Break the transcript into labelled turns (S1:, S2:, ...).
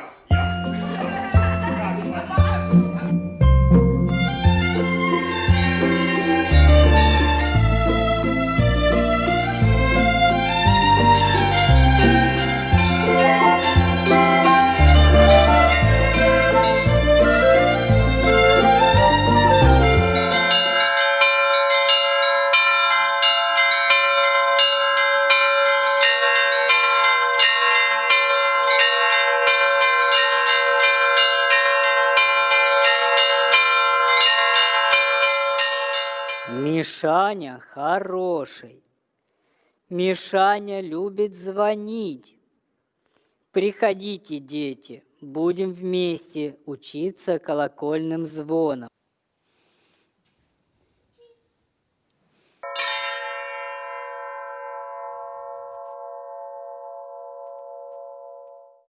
S1: Yeah.
S2: Мишаня хороший. Мишаня любит звонить. Приходите, дети, будем вместе учиться колокольным звоном.